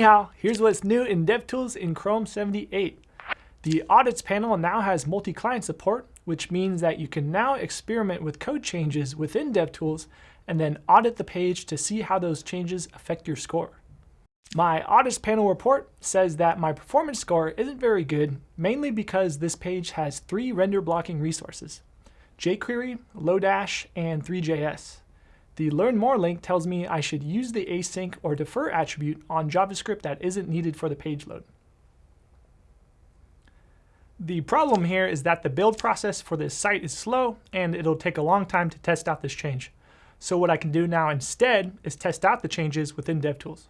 Hao, here's what's new in DevTools in Chrome 78. The Audits panel now has multi-client support, which means that you can now experiment with code changes within DevTools and then audit the page to see how those changes affect your score. My Audits panel report says that my performance score isn't very good, mainly because this page has three render blocking resources, jQuery, Lodash, and Three.js. The Learn More link tells me I should use the async or defer attribute on JavaScript that isn't needed for the page load. The problem here is that the build process for this site is slow and it'll take a long time to test out this change. So what I can do now instead is test out the changes within DevTools.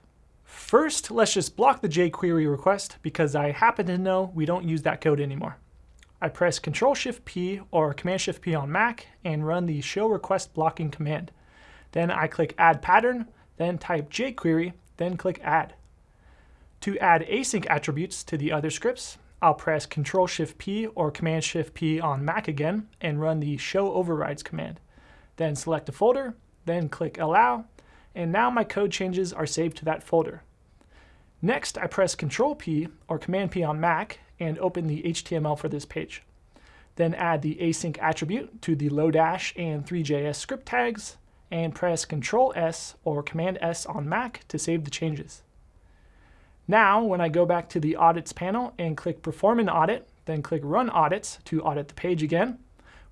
First, let's just block the jQuery request because I happen to know we don't use that code anymore. I press Ctrl-Shift-P or Command-Shift-P on Mac and run the show request blocking command. Then I click Add Pattern, then type jQuery, then click Add. To add async attributes to the other scripts, I'll press Ctrl-Shift-P or Command-Shift-P on Mac again and run the Show Overrides command. Then select a folder, then click Allow, and now my code changes are saved to that folder. Next, I press Ctrl-P or Command-P on Mac and open the HTML for this page. Then add the async attribute to the Lodash and Three.js script tags, and press Ctrl S or Command S on Mac to save the changes. Now, when I go back to the Audits panel and click Perform an Audit, then click Run Audits to audit the page again,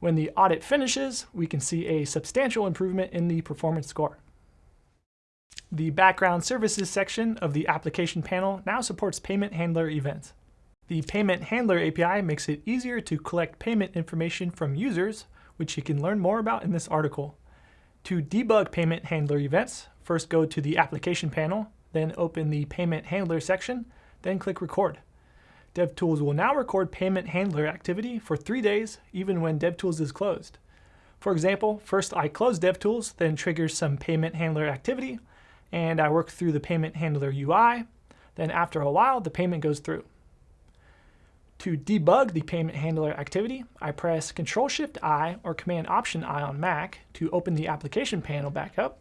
when the audit finishes, we can see a substantial improvement in the performance score. The Background Services section of the Application panel now supports Payment Handler events. The Payment Handler API makes it easier to collect payment information from users, which you can learn more about in this article. To debug payment handler events, first go to the application panel, then open the payment handler section, then click record. DevTools will now record payment handler activity for three days, even when DevTools is closed. For example, first I close DevTools, then triggers some payment handler activity, and I work through the payment handler UI. Then after a while, the payment goes through. To debug the payment handler activity, I press Ctrl-Shift-I or Command-Option-I on Mac to open the application panel back up,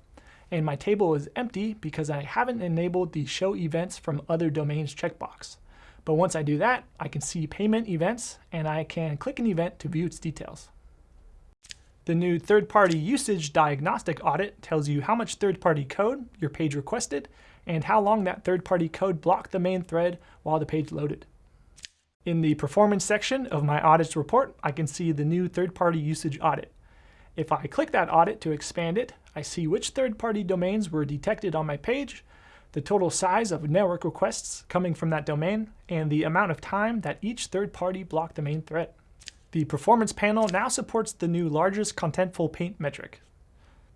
and my table is empty because I haven't enabled the Show Events from Other Domains checkbox. But once I do that, I can see payment events, and I can click an event to view its details. The new third-party usage diagnostic audit tells you how much third-party code your page requested and how long that third-party code blocked the main thread while the page loaded. In the performance section of my audits report, I can see the new third-party usage audit. If I click that audit to expand it, I see which third-party domains were detected on my page, the total size of network requests coming from that domain, and the amount of time that each third party blocked the main thread. The performance panel now supports the new largest contentful paint metric.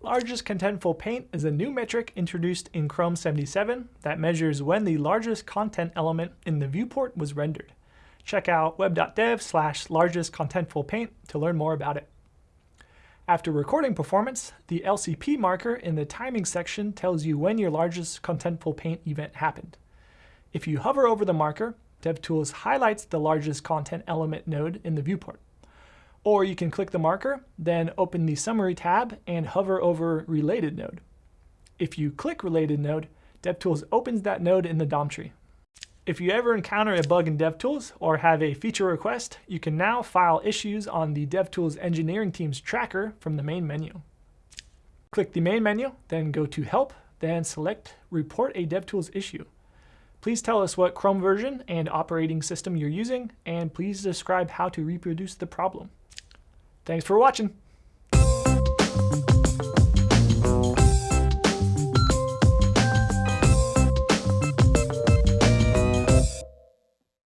Largest contentful paint is a new metric introduced in Chrome 77 that measures when the largest content element in the viewport was rendered. Check out web.dev slash largest contentful paint to learn more about it. After recording performance, the LCP marker in the timing section tells you when your largest contentful paint event happened. If you hover over the marker, DevTools highlights the largest content element node in the viewport. Or you can click the marker, then open the Summary tab and hover over Related Node. If you click Related Node, DevTools opens that node in the DOM tree. If you ever encounter a bug in DevTools or have a feature request, you can now file issues on the DevTools engineering team's tracker from the main menu. Click the main menu, then go to Help, then select Report a DevTools issue. Please tell us what Chrome version and operating system you're using, and please describe how to reproduce the problem. Thanks for watching.